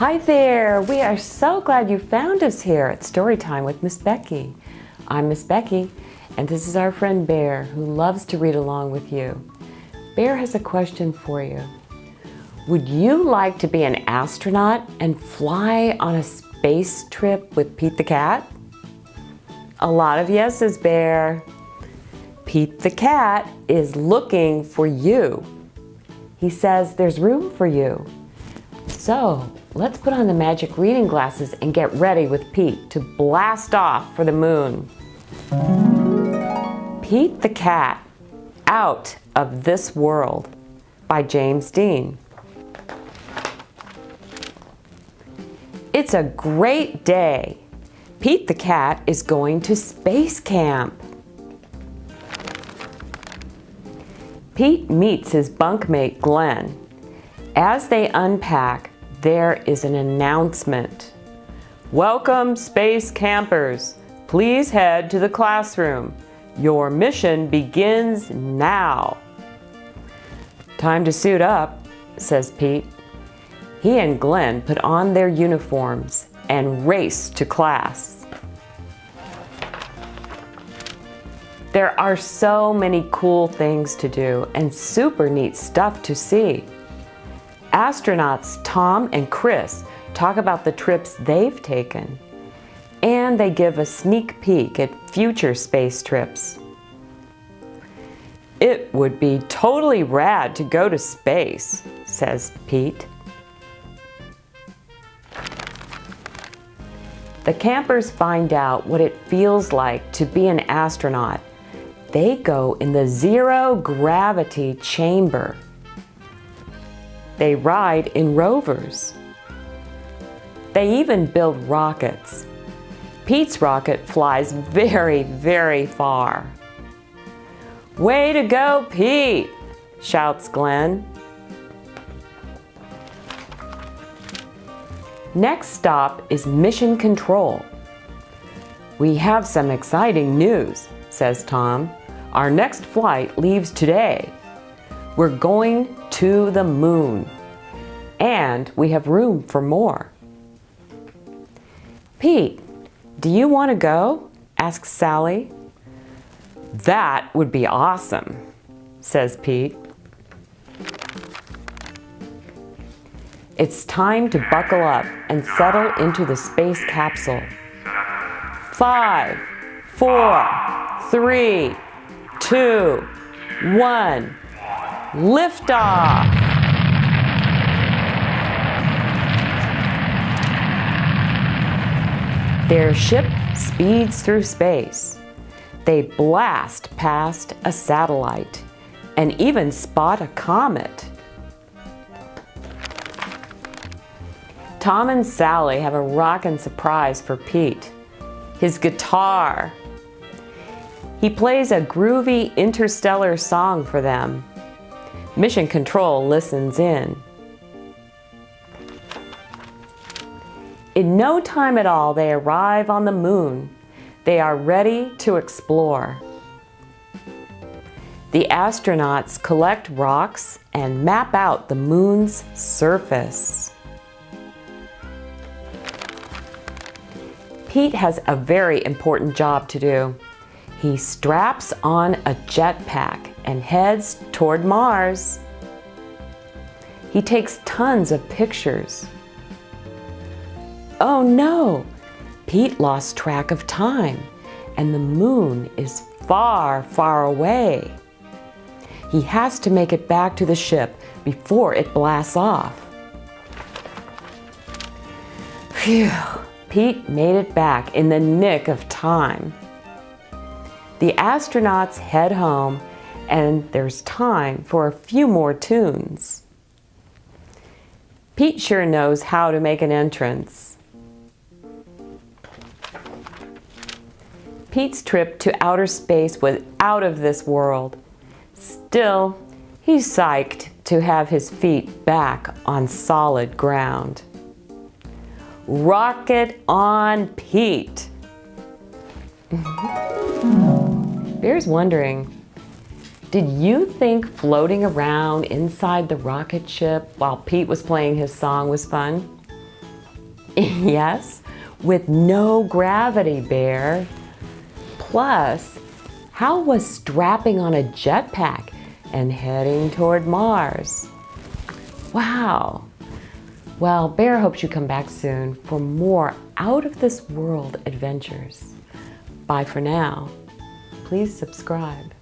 Hi there! We are so glad you found us here at Storytime with Miss Becky. I'm Miss Becky, and this is our friend Bear, who loves to read along with you. Bear has a question for you. Would you like to be an astronaut and fly on a space trip with Pete the Cat? A lot of yeses, Bear. Pete the Cat is looking for you. He says there's room for you. So let's put on the magic reading glasses and get ready with Pete to blast off for the moon. Pete the Cat, Out of This World by James Dean. It's a great day. Pete the cat is going to space camp. Pete meets his bunkmate Glenn. As they unpack, there is an announcement. Welcome space campers. Please head to the classroom. Your mission begins now. Time to suit up, says Pete. He and Glenn put on their uniforms and race to class. There are so many cool things to do and super neat stuff to see. Astronauts Tom and Chris talk about the trips they've taken and they give a sneak peek at future space trips. It would be totally rad to go to space, says Pete. The campers find out what it feels like to be an astronaut. They go in the zero gravity chamber. They ride in rovers. They even build rockets. Pete's rocket flies very, very far. Way to go, Pete, shouts Glenn. Next stop is Mission Control. We have some exciting news, says Tom. Our next flight leaves today. We're going to the moon. And we have room for more. Pete, do you want to go? asks Sally. That would be awesome, says Pete. It's time to buckle up and settle into the space capsule. Five, four, three, two, one, liftoff! Their ship speeds through space. They blast past a satellite and even spot a comet. Tom and Sally have a rockin' surprise for Pete. His guitar. He plays a groovy interstellar song for them. Mission Control listens in. In no time at all, they arrive on the moon. They are ready to explore. The astronauts collect rocks and map out the moon's surface. Pete has a very important job to do. He straps on a jetpack and heads toward Mars. He takes tons of pictures. Oh no! Pete lost track of time and the moon is far, far away. He has to make it back to the ship before it blasts off. Phew! Pete made it back in the nick of time. The astronauts head home and there's time for a few more tunes. Pete sure knows how to make an entrance. Pete's trip to outer space was out of this world. Still, he's psyched to have his feet back on solid ground. Rocket on Pete. Bear's wondering, did you think floating around inside the rocket ship while Pete was playing his song was fun? yes, with no gravity, Bear. Plus, how was strapping on a jetpack and heading toward Mars? Wow. Well, Bear hopes you come back soon for more out of this world adventures. Bye for now. Please subscribe.